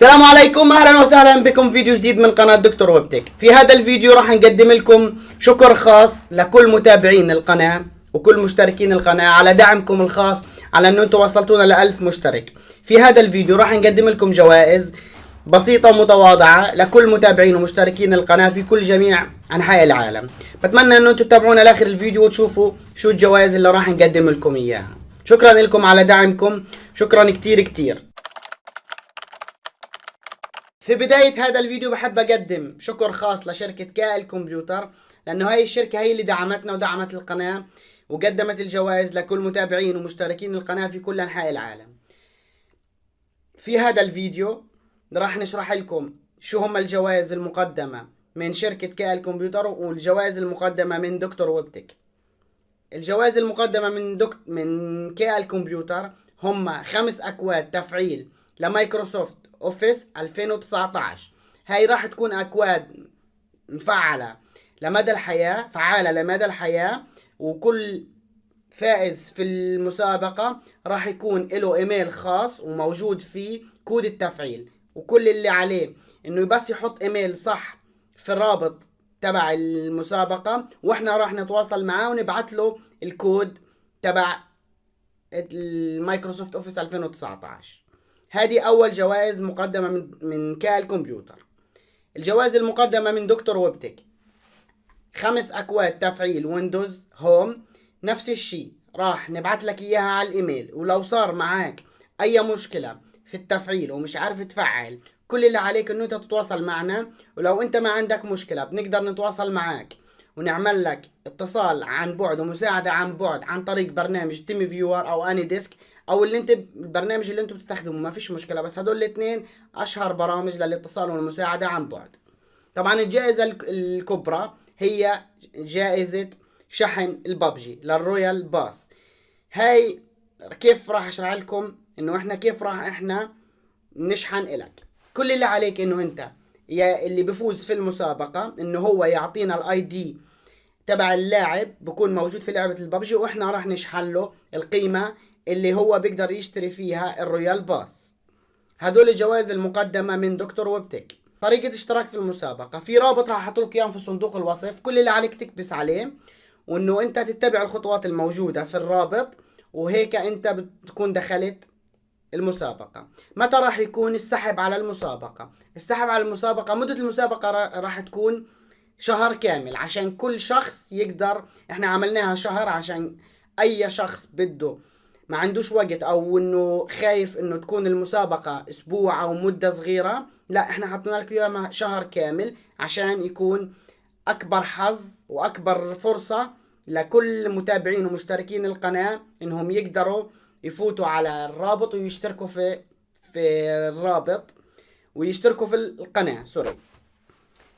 السلام عليكم أهلا وسهلا بكم. في فيديو جديد من قناة دكتور ويبتك. في هذا الفيديو راح نقدم لكم شكر خاص لكل متابعين القناة وكل مشتركين القناة على دعمكم الخاص على أنه أنتم وصلتونا لألف مشترك. في هذا الفيديو راح نقدم لكم جوائز بسيطة ومتواضعة لكل متابعين ومشتركين القناة في كل جميع أنحاء العالم. بتمنى أنه أنتم تتابعونا لآخر الفيديو وتشوفوا شو الجوائز اللي راح نقدم لكم إياها. شكرا لكم على دعمكم. شكرا كتير كتير. في بداية هذا الفيديو بحب أقدم شكر خاص لشركة كائل كمبيوتر لأنه هاي الشركة هي اللي دعمتنا ودعمت القناة وقدمت الجوائز لكل متابعين ومشتركين القناة في كل أنحاء العالم. في هذا الفيديو راح نشرح لكم شو هم الجوائز المقدمة من شركة كائل كمبيوتر والجوائز المقدمة من دكتور ويبتك. الجوائز المقدمة من دك... من كائل كمبيوتر هم خمس أكواد تفعيل ل Microsoft Office 2019 هاي راح تكون أكواد مفعلة لمدى الحياة فعالة لمدى الحياة وكل فائز في المسابقة راح يكون له إيميل خاص وموجود فيه كود التفعيل. وكل اللي عليه إنه بس يحط إيميل صح في الرابط تبع المسابقة وإحنا راح نتواصل معاه ونبعث له الكود تبع ال Microsoft Office 2019 هذه أول جوائز مقدمة من من كال كمبيوتر. الجوائز المقدمة من دكتور ويبتك. خمس أكواد تفعيل Windows Home. نفس الشيء. راح نبعث لك إياها على الإيميل. ولو صار معك أي مشكلة في التفعيل ومش عارف تفعل كل اللي عليك إنه أنت تتواصل معنا. ولو أنت ما عندك مشكلة بنقدر نتواصل معك ونعمل لك اتصال عن بعد ومساعدة عن بعد عن طريق برنامج TeamViewer أو AnyDesk أو اللي أنت البرنامج اللي أنتم بتستخدمه ما فيش مشكلة بس هدول الاثنين أشهر برامج للاتصال والمساعدة عن بعد. طبعا الجائزة الكبرى هي جائزة شحن ال PUBG لل Royal Pass هاي كيف راح أشرح لكم إنه إحنا كيف راح إحنا نشحن إلك؟ كل اللي عليك إنه أنت اللي بفوز في المسابقة إنه هو يعطينا ال ID تبع اللاعب بكون موجود في لعبة الببجي وإحنا راح نشحن له القيمة اللي هو بيقدر يشتري فيها ال Royal Pass هدول الجوائز المقدمة من دكتور ويبتك. طريقة اشتراك في المسابقة. في رابط راح أحط لك اياه في صندوق الوصف. كل اللي عليك تكبس عليه وإنه أنت تتبع الخطوات الموجودة في الرابط وهيك أنت بتكون دخلت المسابقة. متى راح يكون السحب على المسابقة؟ السحب على المسابقة مدة المسابقة راح تكون شهر كامل عشان كل شخص يقدر إحنا عملناها شهر عشان أي شخص بده. ما عندوش وقت أو إنه خايف إنه تكون المسابقة أسبوع أو مدة صغيرة لا إحنا حطينا لك إياها شهر كامل عشان يكون أكبر حظ وأكبر فرصة لكل متابعين ومشتركين القناة إنهم يقدروا يفوتوا على الرابط ويشتركوا في في الرابط ويشتركوا في القناة سوري.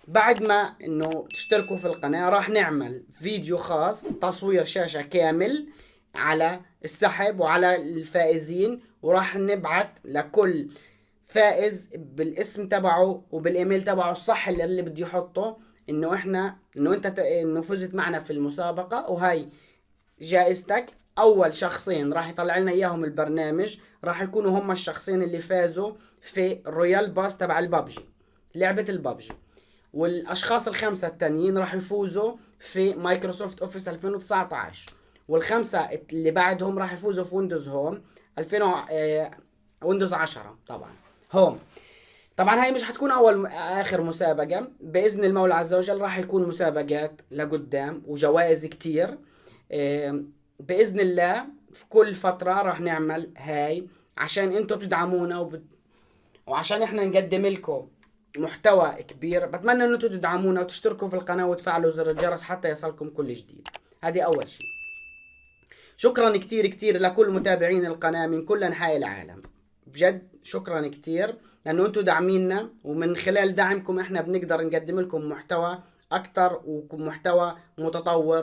بعد ما إنه تشتركوا في القناة راح نعمل فيديو خاص تصوير شاشة كامل على السحب وعلى الفائزين وراح نبعت لكل فائز بالاسم تبعه وبالإيميل تبعه الصح اللي, اللي بده يحطه إنه إحنا إنه أنت إنه فزت معنا في المسابقة وهاي جائزتك. أول شخصين راح يطلع لنا إياهم البرنامج راح يكونوا هم الشخصين اللي فازوا في Royal Pass تبع البابجي لعبة البابجي والأشخاص الخمسة التانيين راح يفوزوا في Microsoft Office 2019 والخمسة اللي بعدهم راح يفوزوا في Windows Home 2000 آه، Windows 10 طبعا. هوم طبعا هاي مش حتكون أول آخر مسابقة. بإذن المولى عز وجل راح يكون مسابقات لقدام وجوائز كتير. بإذن الله في كل فترة راح نعمل هاي عشان أنتم تدعمونا وبت... وعشان إحنا نقدم لكم محتوى كبير. بتمنى ان أنتم تدعمونا وتشتركوا في القناة وتفعلوا زر الجرس حتى يصلكم كل جديد. هذه أول شيء. شكرا كتير كتير لكل متابعين القناة من كل أنحاء العالم. بجد شكرا كتير لأنه أنتم داعميننا ومن خلال دعمكم إحنا بنقدر نقدم لكم محتوى أكتر ومحتوى متطور.